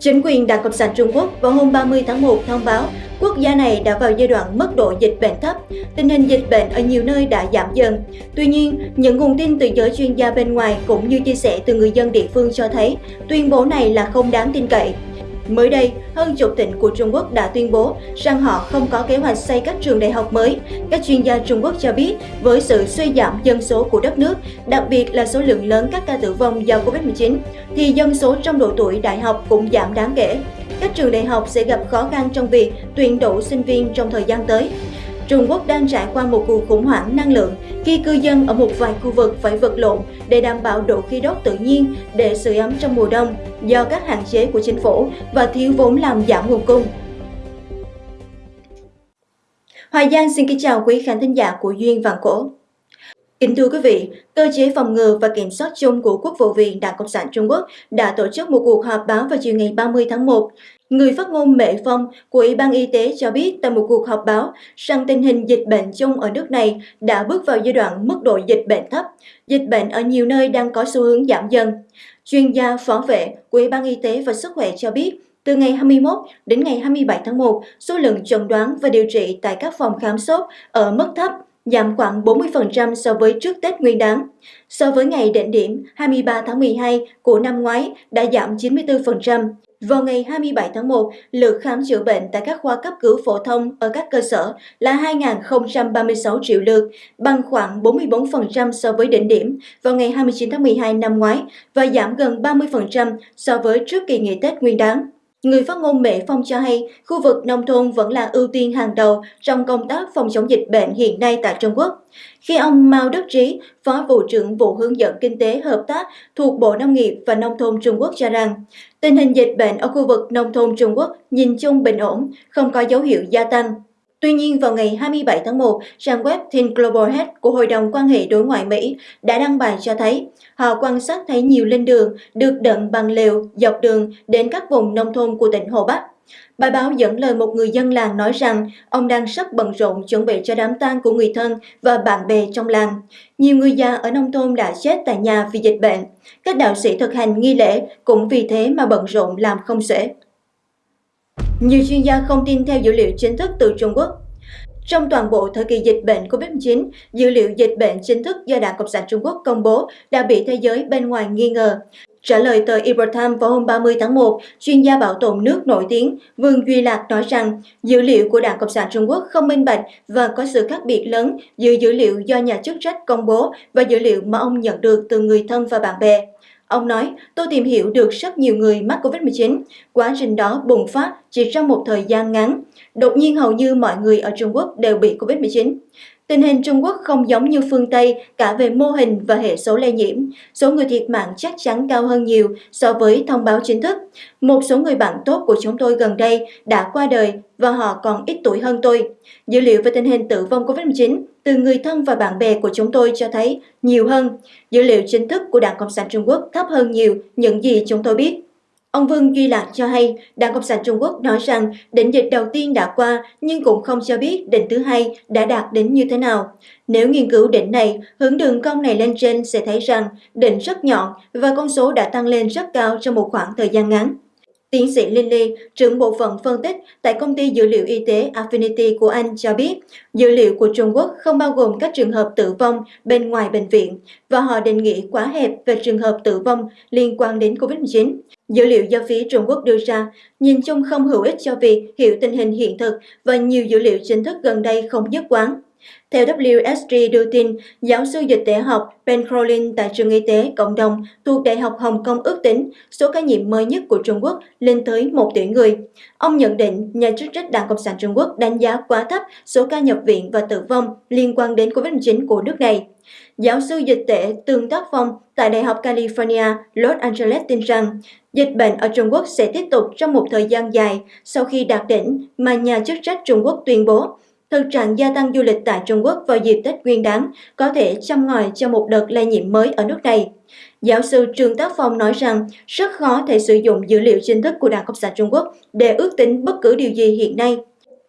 Chính quyền Đảng Cộng sản Trung Quốc vào hôm 30 tháng 1 thông báo quốc gia này đã vào giai đoạn mức độ dịch bệnh thấp, tình hình dịch bệnh ở nhiều nơi đã giảm dần. Tuy nhiên, những nguồn tin từ giới chuyên gia bên ngoài cũng như chia sẻ từ người dân địa phương cho thấy tuyên bố này là không đáng tin cậy. Mới đây, hơn chục tỉnh của Trung Quốc đã tuyên bố rằng họ không có kế hoạch xây các trường đại học mới. Các chuyên gia Trung Quốc cho biết, với sự suy giảm dân số của đất nước, đặc biệt là số lượng lớn các ca tử vong do Covid-19, thì dân số trong độ tuổi đại học cũng giảm đáng kể. Các trường đại học sẽ gặp khó khăn trong việc tuyển đủ sinh viên trong thời gian tới. Trung Quốc đang trải qua một cuộc khủng hoảng năng lượng khi cư dân ở một vài khu vực phải vật lộn để đảm bảo độ khí đốt tự nhiên, để sưởi ấm trong mùa đông do các hạn chế của chính phủ và thiếu vốn làm giảm nguồn cung. Hoài Giang xin kính chào quý khán thính giả của Duyên Vàng Cổ. Kính thưa quý vị, cơ chế phòng ngừa và kiểm soát chung của Quốc vụ viện Đảng Cộng sản Trung Quốc đã tổ chức một cuộc họp báo vào chiều ngày 30 tháng 1. Người phát ngôn Mệ Phong của Ủy ban Y tế cho biết tại một cuộc họp báo rằng tình hình dịch bệnh chung ở nước này đã bước vào giai đoạn mức độ dịch bệnh thấp. Dịch bệnh ở nhiều nơi đang có xu hướng giảm dần. Chuyên gia phó vệ của Ủy ban Y tế và Sức khỏe cho biết từ ngày 21 đến ngày 27 tháng 1, số lượng chẩn đoán và điều trị tại các phòng khám sốt ở mức thấp giảm khoảng 40% so với trước Tết Nguyên đán. So với ngày đỉnh điểm 23 tháng 12 của năm ngoái đã giảm 94%. Vào ngày 27 tháng 1, lượt khám chữa bệnh tại các khoa cấp cứu phổ thông ở các cơ sở là 2.036 triệu lượt, bằng khoảng 44% so với đỉnh điểm vào ngày 29 tháng 12 năm ngoái và giảm gần 30% so với trước kỳ nghỉ Tết Nguyên đán. Người phát ngôn Mỹ Phong cho hay, khu vực nông thôn vẫn là ưu tiên hàng đầu trong công tác phòng chống dịch bệnh hiện nay tại Trung Quốc. Khi ông Mao Đức Trí, Phó Vụ trưởng Vụ Hướng dẫn Kinh tế Hợp tác thuộc Bộ Nông nghiệp và Nông thôn Trung Quốc cho rằng, tình hình dịch bệnh ở khu vực nông thôn Trung Quốc nhìn chung bình ổn, không có dấu hiệu gia tăng. Tuy nhiên, vào ngày 27 tháng 1, trang web Thin Global Head của Hội đồng quan hệ đối ngoại Mỹ đã đăng bài cho thấy họ quan sát thấy nhiều linh đường được đựng bằng lều dọc đường đến các vùng nông thôn của tỉnh Hồ Bắc. Bài báo dẫn lời một người dân làng nói rằng ông đang rất bận rộn chuẩn bị cho đám tang của người thân và bạn bè trong làng. Nhiều người già ở nông thôn đã chết tại nhà vì dịch bệnh. Các đạo sĩ thực hành nghi lễ cũng vì thế mà bận rộn làm không xuể. Nhiều chuyên gia không tin theo dữ liệu chính thức từ Trung Quốc. Trong toàn bộ thời kỳ dịch bệnh COVID-19, dữ liệu dịch bệnh chính thức do Đảng Cộng sản Trung Quốc công bố đã bị thế giới bên ngoài nghi ngờ. Trả lời tờ Epoch vào hôm 30 tháng 1, chuyên gia bảo tồn nước nổi tiếng Vương Duy Lạc nói rằng dữ liệu của Đảng Cộng sản Trung Quốc không minh bạch và có sự khác biệt lớn giữa dữ liệu do nhà chức trách công bố và dữ liệu mà ông nhận được từ người thân và bạn bè. Ông nói, tôi tìm hiểu được rất nhiều người mắc COVID-19. Quá trình đó bùng phát chỉ trong một thời gian ngắn. Đột nhiên hầu như mọi người ở Trung Quốc đều bị COVID-19. Tình hình Trung Quốc không giống như phương Tây cả về mô hình và hệ số lây nhiễm. Số người thiệt mạng chắc chắn cao hơn nhiều so với thông báo chính thức. Một số người bạn tốt của chúng tôi gần đây đã qua đời và họ còn ít tuổi hơn tôi. Dữ liệu về tình hình tử vong COVID-19 từ người thân và bạn bè của chúng tôi cho thấy nhiều hơn. Dữ liệu chính thức của Đảng Cộng sản Trung Quốc thấp hơn nhiều những gì chúng tôi biết. Ông Vương Duy Lạc cho hay Đảng Cộng sản Trung Quốc nói rằng đỉnh dịch đầu tiên đã qua nhưng cũng không cho biết đỉnh thứ hai đã đạt đến như thế nào. Nếu nghiên cứu đỉnh này, hướng đường cong này lên trên sẽ thấy rằng đỉnh rất nhọn và con số đã tăng lên rất cao trong một khoảng thời gian ngắn. Tiến sĩ Lily, trưởng bộ phận phân tích tại công ty dữ liệu y tế Affinity của Anh cho biết, dữ liệu của Trung Quốc không bao gồm các trường hợp tử vong bên ngoài bệnh viện và họ định nghĩa quá hẹp về trường hợp tử vong liên quan đến COVID-19. Dữ liệu do phía Trung Quốc đưa ra nhìn chung không hữu ích cho việc hiểu tình hình hiện thực và nhiều dữ liệu chính thức gần đây không nhất quán. Theo WSG đưa tin, giáo sư dịch tễ học Ben Crowlin tại trường y tế cộng đồng thuộc Đại học Hồng Kông ước tính số ca nhiễm mới nhất của Trung Quốc lên tới 1 tỷ người. Ông nhận định nhà chức trách Đảng Cộng sản Trung Quốc đánh giá quá thấp số ca nhập viện và tử vong liên quan đến COVID-19 của nước này. Giáo sư dịch tễ Tương Tác Phong tại Đại học California, Los Angeles tin rằng dịch bệnh ở Trung Quốc sẽ tiếp tục trong một thời gian dài sau khi đạt đỉnh mà nhà chức trách Trung Quốc tuyên bố Thực trạng gia tăng du lịch tại Trung Quốc vào dịp Tết Nguyên đán có thể châm ngòi cho một đợt lây nhiễm mới ở nước này. Giáo sư Trương Tác Phong nói rằng rất khó thể sử dụng dữ liệu chính thức của Đảng Cộng sản Trung Quốc để ước tính bất cứ điều gì hiện nay.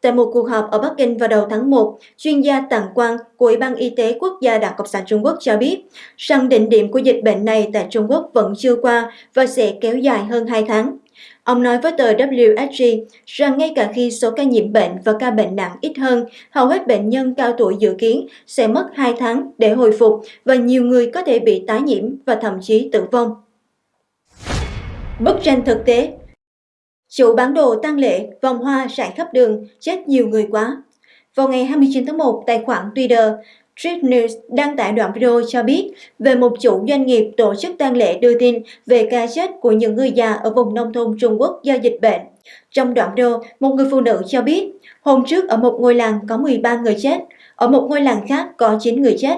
Tại một cuộc họp ở Bắc Kinh vào đầu tháng 1, chuyên gia Tàng Quang của Ủy ban Y tế Quốc gia Đảng Cộng sản Trung Quốc cho biết rằng đỉnh điểm của dịch bệnh này tại Trung Quốc vẫn chưa qua và sẽ kéo dài hơn 2 tháng. Ông nói với tờ WSG rằng ngay cả khi số ca nhiễm bệnh và ca bệnh nặng ít hơn, hầu hết bệnh nhân cao tuổi dự kiến sẽ mất 2 tháng để hồi phục và nhiều người có thể bị tái nhiễm và thậm chí tử vong. Bức tranh thực tế Chủ bán đồ tăng lệ, vòng hoa rải khắp đường, chết nhiều người quá. Vào ngày 29 tháng 1, tài khoản Twitter Street News đăng tải đoạn video cho biết về một chủ doanh nghiệp tổ chức tang lễ đưa tin về ca chết của những người già ở vùng nông thôn Trung Quốc do dịch bệnh. Trong đoạn video, một người phụ nữ cho biết hôm trước ở một ngôi làng có 13 người chết, ở một ngôi làng khác có 9 người chết.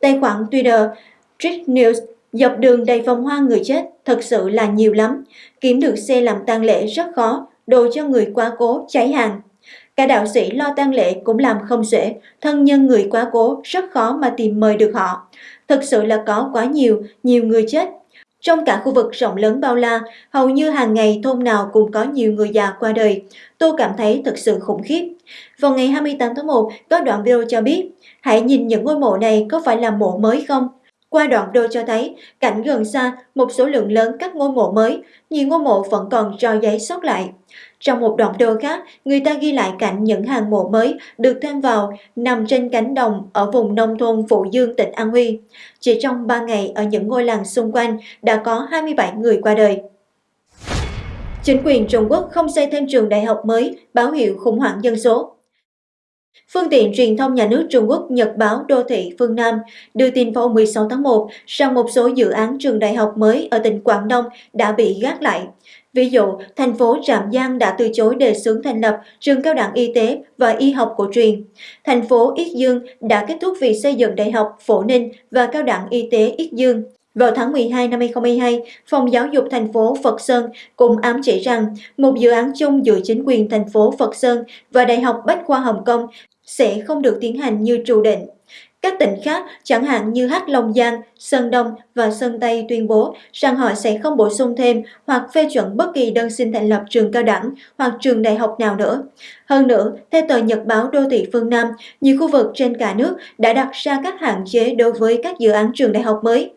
Tài khoản Twitter Street News dọc đường đầy vòng hoa người chết thật sự là nhiều lắm. Kiếm được xe làm tang lễ rất khó, đồ cho người quá cố cháy hàng Cả đạo sĩ lo tang lễ cũng làm không xuể, thân nhân người quá cố rất khó mà tìm mời được họ. Thực sự là có quá nhiều, nhiều người chết. Trong cả khu vực rộng lớn bao la, hầu như hàng ngày thôn nào cũng có nhiều người già qua đời. Tôi cảm thấy thật sự khủng khiếp. Vào ngày 28 tháng 1, có đoạn video cho biết, hãy nhìn những ngôi mộ này có phải là mộ mới không? Qua đoạn video cho thấy, cảnh gần xa, một số lượng lớn các ngôi mộ mới, nhiều ngôi mộ vẫn còn trò giấy sót lại. Trong một đoạn video khác, người ta ghi lại cảnh những hàng mộ mới được thêm vào nằm trên cánh đồng ở vùng nông thôn Phụ Dương, tỉnh An Huy. Chỉ trong 3 ngày ở những ngôi làng xung quanh đã có 27 người qua đời. Chính quyền Trung Quốc không xây thêm trường đại học mới, báo hiệu khủng hoảng dân số. Phương tiện truyền thông nhà nước Trung Quốc Nhật báo Đô thị Phương Nam đưa tin vào 16 tháng 1 rằng một số dự án trường đại học mới ở tỉnh Quảng Đông đã bị gác lại. Ví dụ, thành phố Trạm Giang đã từ chối đề xướng thành lập trường cao đẳng y tế và y học cổ truyền. Thành phố Yết Dương đã kết thúc việc xây dựng đại học Phổ Ninh và cao đẳng y tế Yết Dương. Vào tháng 12 năm 2022, Phòng Giáo dục thành phố Phật Sơn cũng ám chỉ rằng một dự án chung giữa chính quyền thành phố Phật Sơn và Đại học Bách khoa Hồng Kông sẽ không được tiến hành như trù định. Các tỉnh khác, chẳng hạn như Hắc Long Giang, Sơn Đông và Sơn Tây tuyên bố rằng họ sẽ không bổ sung thêm hoặc phê chuẩn bất kỳ đơn xin thành lập trường cao đẳng hoặc trường đại học nào nữa. Hơn nữa, theo tờ Nhật báo Đô thị phương Nam, nhiều khu vực trên cả nước đã đặt ra các hạn chế đối với các dự án trường đại học mới.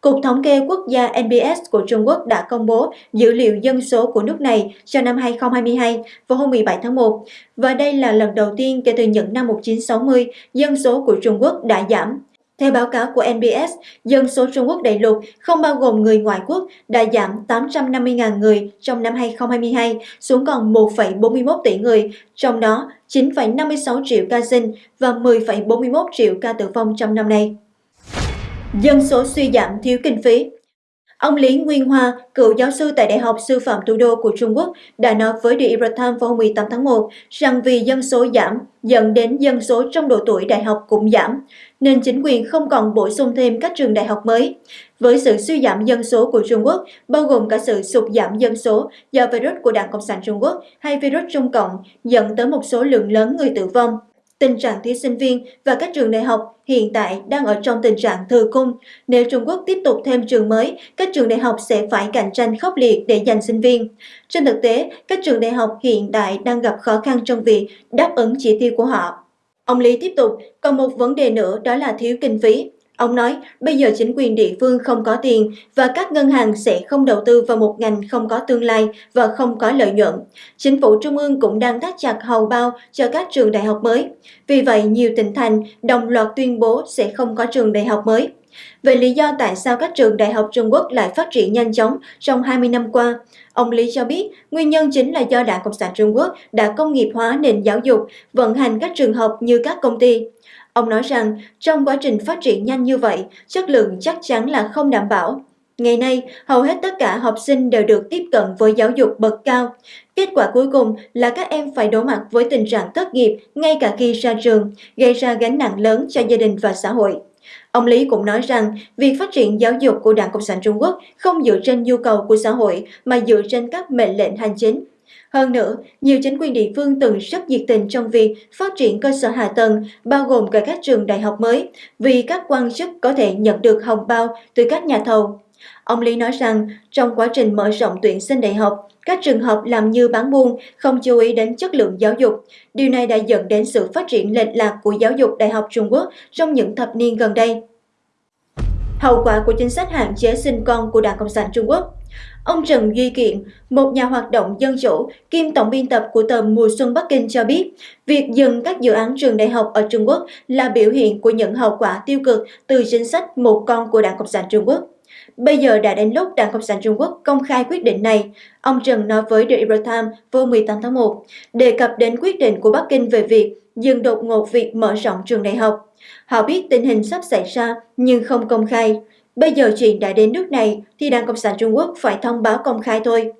Cục Thống kê Quốc gia NBS của Trung Quốc đã công bố dữ liệu dân số của nước này cho năm 2022 vào hôm 17 tháng 1, và đây là lần đầu tiên kể từ những năm 1960 dân số của Trung Quốc đã giảm. Theo báo cáo của NBS, dân số Trung Quốc đại lục không bao gồm người ngoại quốc đã giảm 850.000 người trong năm 2022 xuống còn 1,41 tỷ người, trong đó 9,56 triệu ca sinh và 10,41 triệu ca tử vong trong năm nay. Dân số suy giảm thiếu kinh phí Ông Lý Nguyên Hoa, cựu giáo sư tại Đại học Sư phạm Thủ đô của Trung Quốc, đã nói với The Epoch Times vào 18 tháng 1 rằng vì dân số giảm, dẫn đến dân số trong độ tuổi đại học cũng giảm, nên chính quyền không còn bổ sung thêm các trường đại học mới. Với sự suy giảm dân số của Trung Quốc, bao gồm cả sự sụt giảm dân số do virus của Đảng Cộng sản Trung Quốc hay virus Trung Cộng dẫn tới một số lượng lớn người tử vong, Tình trạng thí sinh viên và các trường đại học hiện tại đang ở trong tình trạng thừa cung. Nếu Trung Quốc tiếp tục thêm trường mới, các trường đại học sẽ phải cạnh tranh khốc liệt để giành sinh viên. Trên thực tế, các trường đại học hiện tại đang gặp khó khăn trong việc đáp ứng chỉ tiêu của họ. Ông Lý tiếp tục, còn một vấn đề nữa đó là thiếu kinh phí. Ông nói, bây giờ chính quyền địa phương không có tiền và các ngân hàng sẽ không đầu tư vào một ngành không có tương lai và không có lợi nhuận. Chính phủ Trung ương cũng đang thắt chặt hầu bao cho các trường đại học mới. Vì vậy, nhiều tỉnh thành đồng loạt tuyên bố sẽ không có trường đại học mới. Về lý do tại sao các trường đại học Trung Quốc lại phát triển nhanh chóng trong 20 năm qua, ông Lý cho biết nguyên nhân chính là do Đảng Cộng sản Trung Quốc đã công nghiệp hóa nền giáo dục, vận hành các trường học như các công ty. Ông nói rằng trong quá trình phát triển nhanh như vậy, chất lượng chắc chắn là không đảm bảo. Ngày nay, hầu hết tất cả học sinh đều được tiếp cận với giáo dục bậc cao. Kết quả cuối cùng là các em phải đối mặt với tình trạng thất nghiệp ngay cả khi ra trường, gây ra gánh nặng lớn cho gia đình và xã hội. Ông Lý cũng nói rằng việc phát triển giáo dục của Đảng Cộng sản Trung Quốc không dựa trên nhu cầu của xã hội mà dựa trên các mệnh lệnh hành chính. Hơn nữa, nhiều chính quyền địa phương từng rất nhiệt tình trong việc phát triển cơ sở hạ tầng, bao gồm cả các trường đại học mới, vì các quan chức có thể nhận được hồng bao từ các nhà thầu. Ông Lý nói rằng, trong quá trình mở rộng tuyển sinh đại học, các trường học làm như bán buôn, không chú ý đến chất lượng giáo dục. Điều này đã dẫn đến sự phát triển lệch lạc của giáo dục đại học Trung Quốc trong những thập niên gần đây. Hậu quả của chính sách hạn chế sinh con của Đảng Cộng sản Trung Quốc Ông Trần Duy Kiện, một nhà hoạt động dân chủ, kiêm tổng biên tập của tờ Mùa Xuân Bắc Kinh cho biết, việc dừng các dự án trường đại học ở Trung Quốc là biểu hiện của những hậu quả tiêu cực từ chính sách một con của Đảng Cộng sản Trung Quốc. Bây giờ đã đến lúc Đảng Cộng sản Trung Quốc công khai quyết định này, ông Trần nói với The Epoch Times vào 18 tháng 1, đề cập đến quyết định của Bắc Kinh về việc dừng đột ngột việc mở rộng trường đại học. Họ biết tình hình sắp xảy ra nhưng không công khai. Bây giờ chuyện đã đến nước này thì Đảng Cộng sản Trung Quốc phải thông báo công khai thôi.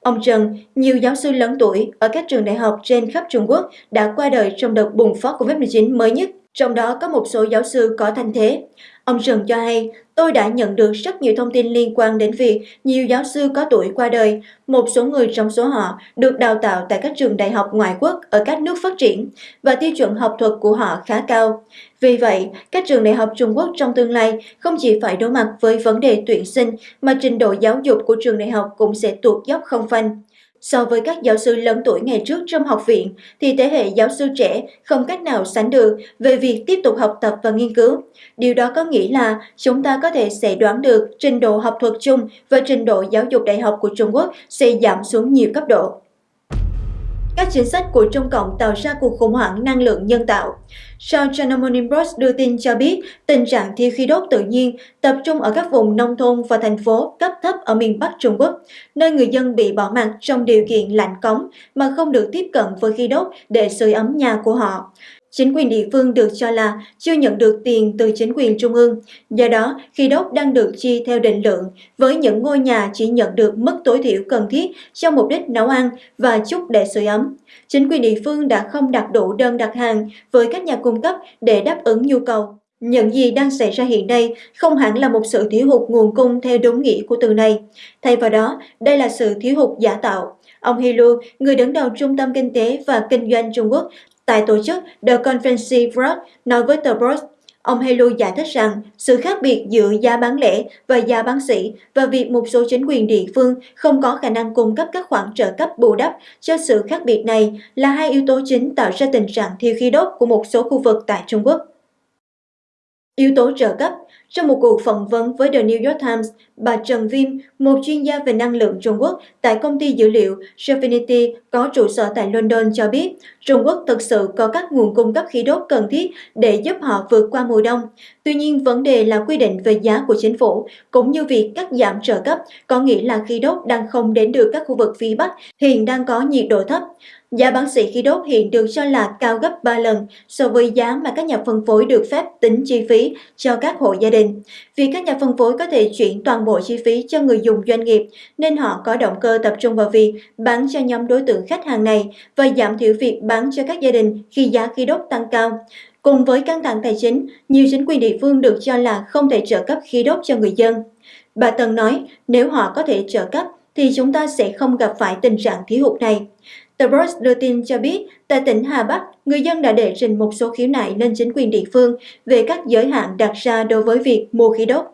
Ông Trần, nhiều giáo sư lớn tuổi ở các trường đại học trên khắp Trung Quốc đã qua đời trong đợt bùng phát COVID-19 mới nhất, trong đó có một số giáo sư có thanh thế. Ông Trần cho hay, tôi đã nhận được rất nhiều thông tin liên quan đến việc nhiều giáo sư có tuổi qua đời. Một số người trong số họ được đào tạo tại các trường đại học ngoại quốc ở các nước phát triển và tiêu chuẩn học thuật của họ khá cao. Vì vậy, các trường đại học Trung Quốc trong tương lai không chỉ phải đối mặt với vấn đề tuyển sinh mà trình độ giáo dục của trường đại học cũng sẽ tuột dốc không phanh. So với các giáo sư lớn tuổi ngày trước trong học viện, thì thế hệ giáo sư trẻ không cách nào sánh được về việc tiếp tục học tập và nghiên cứu. Điều đó có nghĩa là chúng ta có thể sẽ đoán được trình độ học thuật chung và trình độ giáo dục đại học của Trung Quốc sẽ giảm xuống nhiều cấp độ. Các chính sách của Trung Cộng tạo ra cuộc khủng hoảng năng lượng nhân tạo. Sau China Morning Post đưa tin cho biết tình trạng thiếu khí đốt tự nhiên tập trung ở các vùng nông thôn và thành phố cấp thấp ở miền Bắc Trung Quốc, nơi người dân bị bỏ mặt trong điều kiện lạnh cống mà không được tiếp cận với khí đốt để sưởi ấm nhà của họ. Chính quyền địa phương được cho là chưa nhận được tiền từ chính quyền trung ương, do đó khí đốt đang được chi theo định lượng với những ngôi nhà chỉ nhận được mức tối thiểu cần thiết cho mục đích nấu ăn và chút để sưởi ấm. Chính quyền địa phương đã không đặt đủ đơn đặt hàng với các nhà cung cấp để đáp ứng nhu cầu. Những gì đang xảy ra hiện nay không hẳn là một sự thiếu hụt nguồn cung theo đúng nghĩa của từ này. Thay vào đó, đây là sự thiếu hụt giả tạo. Ông Hilu, người đứng đầu Trung tâm Kinh tế và Kinh doanh Trung Quốc, Tại tổ chức The Conference Board nói với tờ Broad, ông Helu giải thích rằng sự khác biệt giữa giá bán lẻ và giá bán sỉ và việc một số chính quyền địa phương không có khả năng cung cấp các khoản trợ cấp bù đắp cho sự khác biệt này là hai yếu tố chính tạo ra tình trạng thiếu khí đốt của một số khu vực tại Trung Quốc. Yếu tố trợ cấp trong một cuộc phỏng vấn với The New York Times, bà Trần Viêm, một chuyên gia về năng lượng Trung Quốc tại công ty dữ liệu Sofinity có trụ sở tại London cho biết Trung Quốc thực sự có các nguồn cung cấp khí đốt cần thiết để giúp họ vượt qua mùa đông. Tuy nhiên, vấn đề là quy định về giá của chính phủ, cũng như việc cắt giảm trợ cấp, có nghĩa là khí đốt đang không đến được các khu vực phía Bắc hiện đang có nhiệt độ thấp. Giá bán sỉ khí đốt hiện được cho là cao gấp 3 lần so với giá mà các nhà phân phối được phép tính chi phí cho các hộ gia đình. Vì các nhà phân phối có thể chuyển toàn bộ chi phí cho người dùng doanh nghiệp, nên họ có động cơ tập trung vào việc bán cho nhóm đối tượng khách hàng này và giảm thiểu việc bán cho các gia đình khi giá khí đốt tăng cao. Cùng với căng thẳng tài chính, nhiều chính quyền địa phương được cho là không thể trợ cấp khí đốt cho người dân. Bà Tân nói, nếu họ có thể trợ cấp, thì chúng ta sẽ không gặp phải tình trạng thiếu hụt này. The Post đưa tin cho biết, tại tỉnh Hà Bắc, người dân đã đệ trình một số khiếu nại lên chính quyền địa phương về các giới hạn đặt ra đối với việc mua khí đốt.